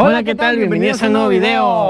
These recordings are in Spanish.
Hola, ¿qué tal? Bienvenidos a un nuevo video.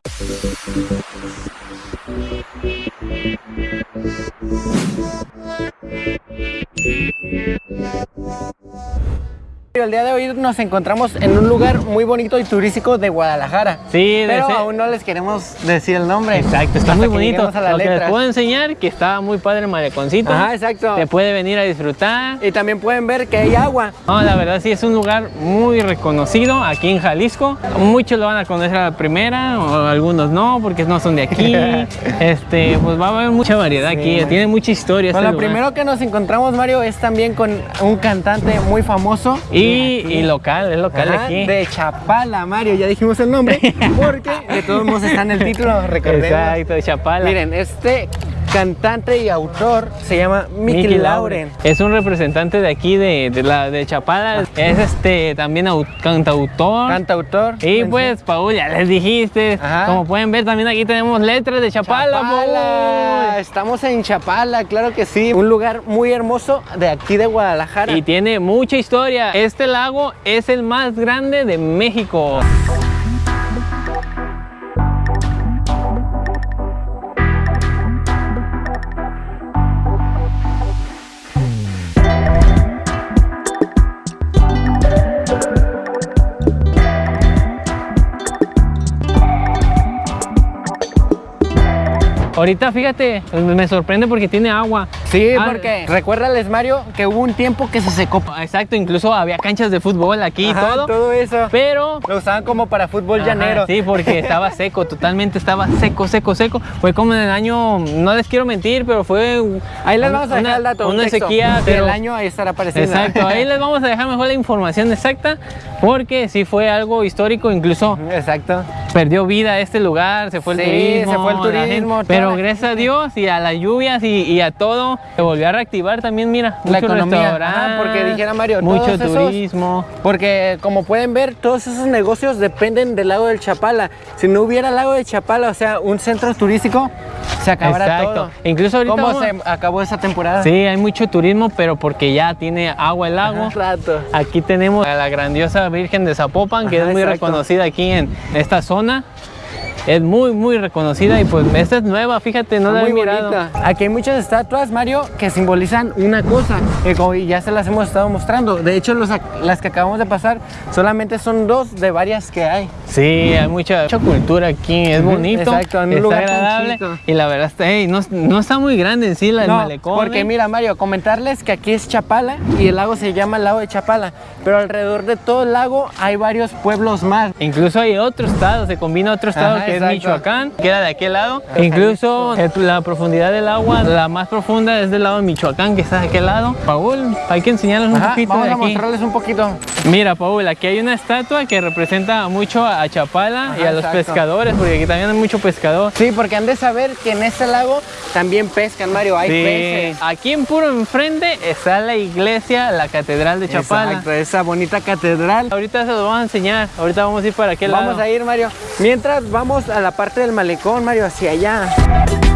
El día de hoy nos encontramos en un lugar muy bonito y turístico de Guadalajara. Sí, pero de aún no les queremos decir el nombre. Exacto, está muy bonito. lleguemos a la Lo que les puedo enseñar que está muy padre el maleconcito. Ajá, exacto. Se puede venir a disfrutar. Y también pueden ver que hay agua. No, la verdad sí es un lugar muy reconocido aquí en Jalisco. Muchos lo van a conocer a la primera, o algunos no, porque no son de aquí. este, pues va a haber mucha variedad aquí. Tiene mucha historia. Con este lo lugar. primero que nos encontramos, Mario, es también con un cantante muy famoso. y, de y local, es local Ajá, aquí. De Chapala, Mario, ya dijimos el nombre, porque de todos modos está en el título, recordemos. Exacto, de Chapala. Miren, este cantante y autor se llama Mickey, Mickey Lauren. Es un representante de aquí, de, de la de Chapala. Es este también au- cantautor. Cantautor. y pues, Paul, ya les dijiste. Ajá. Como pueden ver, también aquí tenemos letras de Chapala. Chapala. Estamos en Chapala, claro que sí. Un lugar muy hermoso de aquí de Guadalajara. Y tiene mucha historia. Este lago es el más grande de México. Ahorita fíjate, me sorprende porque tiene agua. Sí, Ah, porque recuérdales, Mario, que hubo un tiempo que se secó. Exacto, incluso había canchas de fútbol aquí y todo. todo eso. Pero Lo usaban como para fútbol Ajá, llanero. Sí, porque estaba seco, totalmente estaba seco, seco, seco. Fue como en el año, no les quiero mentir, pero fue. Ahí les vamos a dejar el dato. un Una sequía, pero. el año ahí estará apareciendo. Exacto, ahí les vamos a dejar mejor la información exacta, porque sí fue algo histórico, incluso Exacto. Perdió vida este lugar, se fue el Sí, turismo. se fue el gente- turismo, pero gracias a Dios y a las lluvias y, y a todo, se volvió a reactivar también, mira, La economía, ajá, porque dijera Mario, mucho todos esos- turismo. Porque como pueden ver, todos esos negocios dependen del lago del Chapala. Si no hubiera lago del Chapala, o sea, un centro turístico, se acabará Exacto. todo. Incluso ahorita ¿Cómo vamos- se acabó esa temporada? Sí, hay mucho turismo, pero porque ya tiene agua el lago. Rato. Aquí tenemos a la grandiosa Virgen de Zapopan, que Ajá, es muy exacto. reconocida aquí en esta zona. Es muy, muy reconocida y pues esta es nueva, fíjate, no la muy he mirado. bonita. Aquí hay muchas estatuas, Mario, que simbolizan una cosa, que como ya se las hemos estado mostrando. De hecho, los las que acabamos de pasar solamente son dos de varias que hay. Sí, hay mucha, mucha cultura aquí, es bonito, exacto, en un está lugar agradable y la verdad está, no, no está muy grande en sí la, el No, malecón. porque ¿eh? mira, Mario, comentarles que aquí es Chapala y el lago se llama el lago de Chapala, pero alrededor de todo el lago hay varios pueblos más. Incluso hay otro estado, se combina otro estado Ajá, que. Es Michoacán, queda de aquel lado. E incluso la profundidad del agua, la más profunda es del lado de Michoacán, que está de aquel lado. Paul, hay que enseñarles un Ajá, poquito vamos de a mostrarles un poquito. Mira, Paul, aquí hay una estatua que representa mucho a Chapala y a los exacto. pescadores, porque aquí también hay mucho pescador. Sí, porque han de saber que en este lago también pescan, Mario, hay Sí, peces. aquí en puro enfrente está la iglesia, la catedral de Chapala. Exacto, esa bonita catedral. Ahorita se los vamos a enseñar, ahorita vamos a ir para aquel Vamos lado. a ir, Mario. Mientras vamos a la parte del malecón, Mario, hacia allá.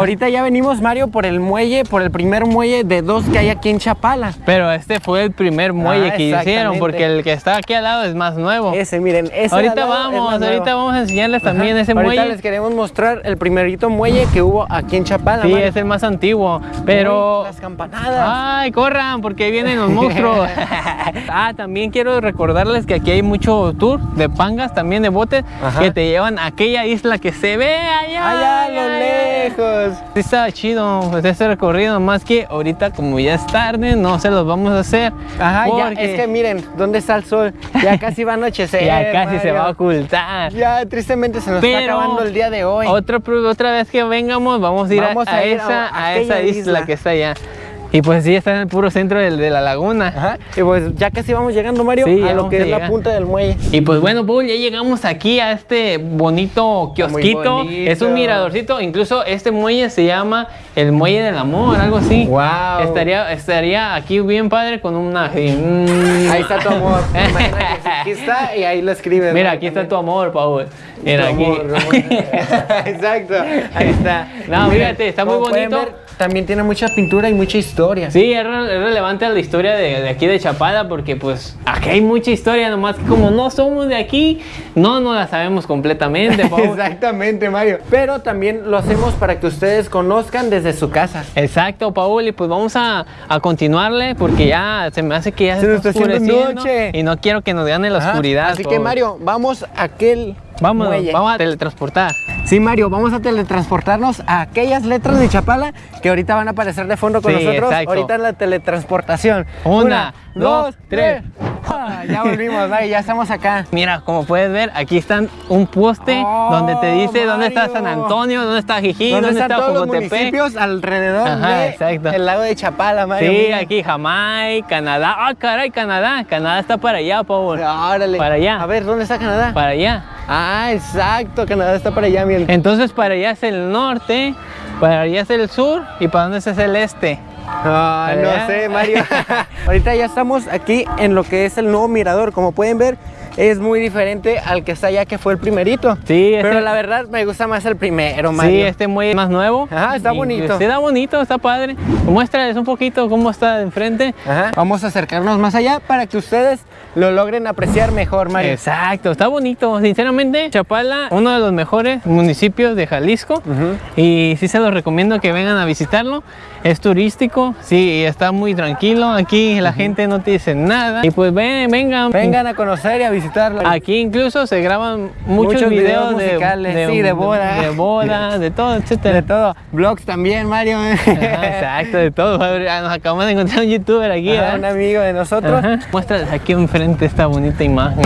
Ahorita ya venimos, Mario, por el muelle, por el primer muelle de dos que hay aquí en Chapala. Pero este fue el primer muelle Ah, que hicieron, porque el que está aquí al lado es más nuevo. Ese, miren, ese ahorita vamos, ahorita nuevo. vamos a enseñarles también ese Ahorita muelle. les queremos mostrar el primerito muelle que hubo aquí en Chapala. Sí, Mario. es el más antiguo, pero... Uy, Las campanadas. ¡Ay, corran! Porque ahí vienen los monstruos. ah, también quiero recordarles que aquí hay mucho tour de pangas, también de botes, Ajá. que te llevan a aquella isla que se ve allá. Allá a lo allá, allá. Sí está chido este recorrido, más que ahorita como ya es tarde, no se los vamos a hacer. Ajá, ya, porque es que miren, ¿dónde está el sol? Ya casi va a anochecer. ya casi se va a ocultar. Ya, tristemente se nos está acabando el día de hoy. Otra, otra vez que vengamos, vamos a ir, Vamos a, a ir a- esa, a a esa isla. que está allá. Y pues sí, está en el puro centro de, la laguna. Ajá. Y pues ya casi vamos llegando, Mario, Sí, a lo que es la punta del muelle. Y pues bueno, Paul, ya llegamos aquí a este bonito kiosquito. bonito. Es un miradorcito. Incluso este muelle se llama el Muelle del Amor, algo así. Wow. Estaría, estaría aquí bien padre con una... mm. Ahí está tu amor. Aquí está y ahí lo escribes. Mira, ¿no? aquí está tu amor, Paul. Mira, Tu aquí. amor. Exacto, ahí está. No, fíjate, está muy bonito. También tiene mucha pintura y mucha historia. Sí, es, re- es relevante a la historia de, de aquí de Chapala porque pues aquí hay mucha historia, nomás que como no somos de aquí, no nos la sabemos completamente, Paul. Exactamente, Mario. Pero también lo hacemos para que ustedes conozcan desde su casa. Exacto, Paul, y pues vamos a, a continuarle porque ya se me hace que ya se, Se está oscureciendo noche. y no quiero que nos gane la Ajá. oscuridad. Así que. Mario, vamos a aquel vamos, muelle. vamos a teletransportar. Sí, Mario, vamos a teletransportarnos a aquellas letras de Chapala que ahorita van a aparecer de fondo con Sí, nosotros. exacto. Ahorita en la teletransportación. Una, dos, tres. Ah, ya volvimos, Mario, ya estamos acá. Mira, como puedes ver, aquí están un poste Oh, donde te dice dónde está. San Antonio, dónde está Jijí, ¿Dónde dónde, está todos los municipios alrededor Ajá, de exacto. el lago de Chapala, Mario? Sí, Mira. aquí Jamaica, Canadá. Ah, caray, Canadá. Canadá está para allá, Paul. Órale. Para allá. A ver, ¿dónde está Canadá? Para allá. Ah, exacto, Canadá está para allá, miren. Entonces para allá es el norte, para allá es el sur y para dónde es el este. Ah, no sé, Mario. Ahorita ya estamos aquí en lo que es el nuevo mirador. Como pueden ver, es muy diferente al que está allá, que fue el primerito. Sí, este- Pero la verdad me gusta más el primero, Mario. Sí, este es más nuevo. Ajá, está Y- bonito. Sí, está bonito, está padre. Muéstrales un poquito cómo está de enfrente. Ajá. Vamos a acercarnos más allá para que ustedes lo logren apreciar mejor, Mario. Exacto, está bonito. Sinceramente, Chapala, uno de los mejores municipios de Jalisco. Ujú. Y sí se los recomiendo que vengan a visitarlo. Es turístico, sí, está muy tranquilo. Aquí la gente no te dice nada. Y pues ven, vengan. Vengan a conocer y a visitarlo. Aquí incluso se graban muchos, Muchos videos videos, de, musicales, sí, de boda. de, boda, de todo, De etcétera. todo. Vlogs también, Mario. Ajá, exacto, de todo. Ah, Nos acabamos de encontrar un youtuber aquí, Ajá, ¿verdad? un amigo de nosotros. Ajá. Muéstrales aquí enfrente esta bonita imagen.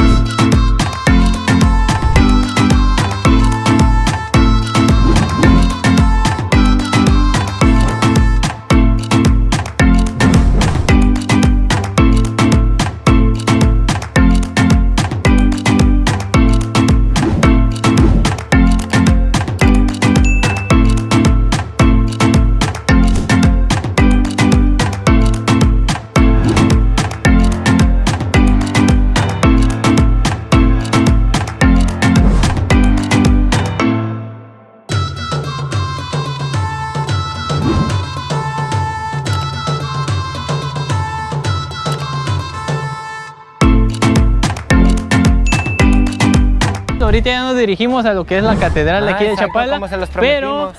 Dirigimos a lo que es la catedral de Ah, aquí de Chapala, pero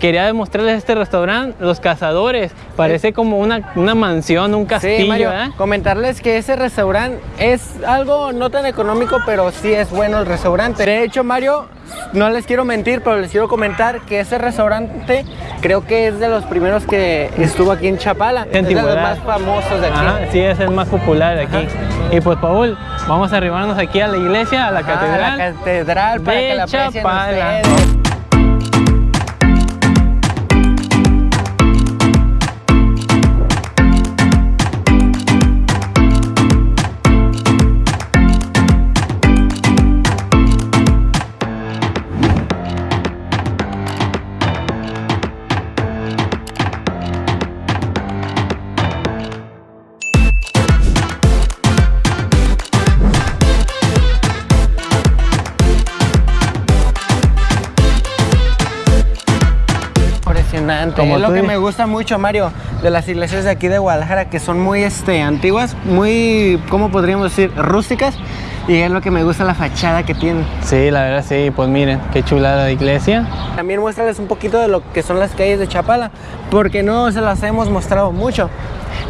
quería demostrarles este restaurante, Los Cazadores. Parece como una, una mansión, un castillo, Sí, Mario, ¿verdad? comentarles que ese restaurante es algo no tan económico, pero sí es bueno el restaurante. De hecho, Mario, no les quiero mentir, pero les quiero comentar que ese restaurante creo que es de los primeros que estuvo aquí en Chapala. Es de los más famosos de aquí. Ajá, sí, es el más popular de aquí. Y pues, Paul, vamos a arribarnos aquí a la iglesia, a la Ajá, catedral. la catedral para de que la aprecien Chapala. ustedes. Como es lo tú que me gusta mucho, Mario, de las iglesias de aquí de Guadalajara, que son muy este, antiguas, muy, ¿cómo podríamos decir? Rústicas. Y es lo que me gusta la fachada que tienen. Sí, la verdad, sí, pues miren, qué chulada de iglesia. También muéstrales un poquito de lo que son las calles de Chapala, porque no se las hemos mostrado mucho.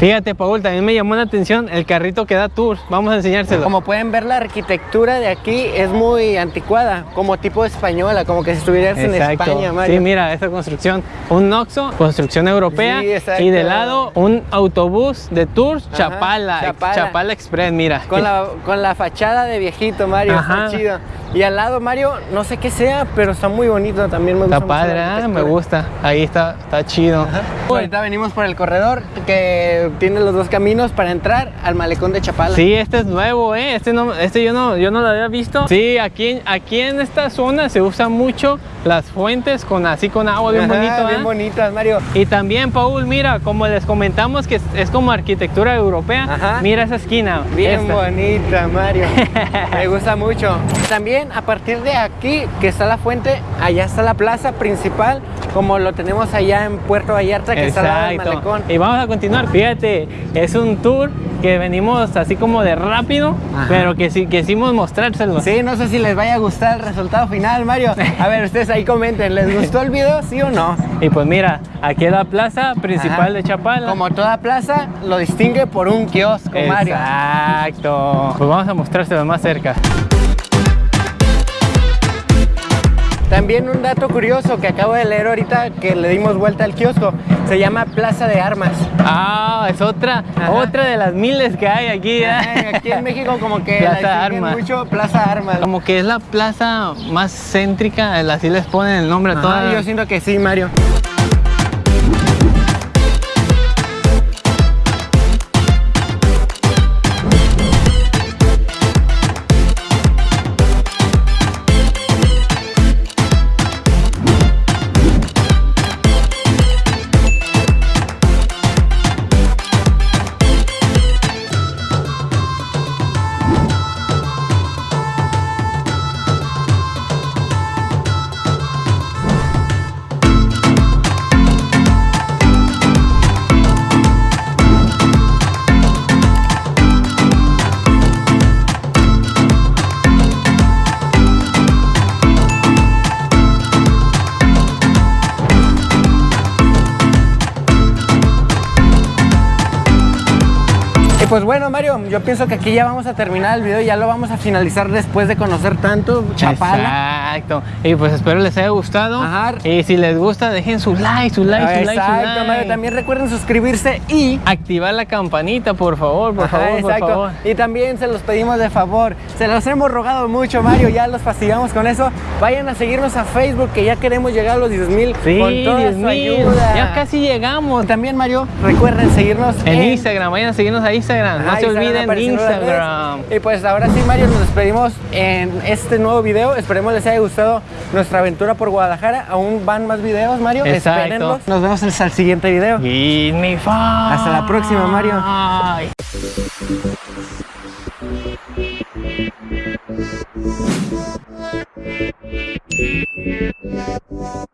Fíjate, Paul, también me llamó la atención el carrito que da tours. Vamos a enseñárselo. Como pueden ver, la arquitectura de aquí es muy anticuada, como tipo española, como que si estuvieras en. España, Mario. Sí, mira, esta construcción, un Noxo, construcción europea, Sí, y de lado un autobús de tours Ajá, Chapala, Chapala. Chapala Express, mira. Con la, con la fachada de viejito, Mario, Ajá. está chido. Y al lado, Mario, no sé qué sea, pero está muy bonito también. Me gusta Está mucho la padre, ¿eh? me gusta. Ahí está, está chido. Ahorita venimos por el corredor que tiene los dos caminos para entrar al malecón de Chapala. Sí, este es nuevo, ¿eh? Este, no, este yo, no, yo no lo había visto. Sí, aquí, en- aquí en esta zona se usan mucho las fuentes con así con agua bien Ajá, bonito, Bien ¿eh? bonitas, Mario. Y también, Paul, mira, como les comentamos que es, como arquitectura europea, Ajá. mira esa esquina. Bien esta. bonita, Mario. Me gusta mucho. También a partir de aquí, que está la fuente, allá está la plaza principal, como lo tenemos allá en Puerto Vallarta, que está al lado del malecón. Y vamos a continuar. Fíjate, es un tour que venimos así como de rápido, Ajá. pero que sí quisimos mostrárselo. Sí, no sé si les vaya a gustar el resultado final, Mario. A ver, ustedes ahí comenten, ¿les gustó el video, sí o no? Y pues mira, aquí es la plaza principal Ajá. de Chapala. Como toda plaza, lo distingue por un kiosco, Mario. Exacto. Pues vamos a mostrárselo más cerca. También un dato curioso que acabo de leer ahorita que le dimos vuelta al kiosco, se llama Plaza de Armas. Ah, es otra, Ajá. otra de las miles que hay aquí. ¿eh? Ajá, Aquí en México como que Plaza la Armas. mucho Plaza Armas. Como que es la plaza más céntrica, así les ponen el nombre a todas. yo siento que sí, Mario. Pues bueno, Mario, yo pienso que aquí ya vamos a terminar el video, ya lo vamos a finalizar después de conocer tanto Chapala. Exacto. Y pues espero les haya gustado. Ajá. Y si les gusta, dejen su like, su like, su like, su Exacto. Mario. También recuerden suscribirse y Activar la campanita, por favor, por Ajá, favor, por exacto. favor. Y también se los pedimos de favor. Se los hemos rogado mucho, Mario. Ya los fastidiamos con eso. Vayan a seguirnos a Facebook, que ya queremos llegar a los 10 mil Sí, con toda 10 su mil. ayuda. Ya casi llegamos. También, Mario, recuerden seguirnos En Instagram, vayan a seguirnos a Instagram. No se Instagram olviden redes. Instagram. Y pues ahora sí, Mario, nos despedimos en este nuevo video. Esperemos les haya gustado nuestra aventura por Guadalajara. Aún van más videos, Mario. Exacto. Espérenlos. Nos vemos hasta el siguiente video. Give me five. Hasta la próxima, Mario. You.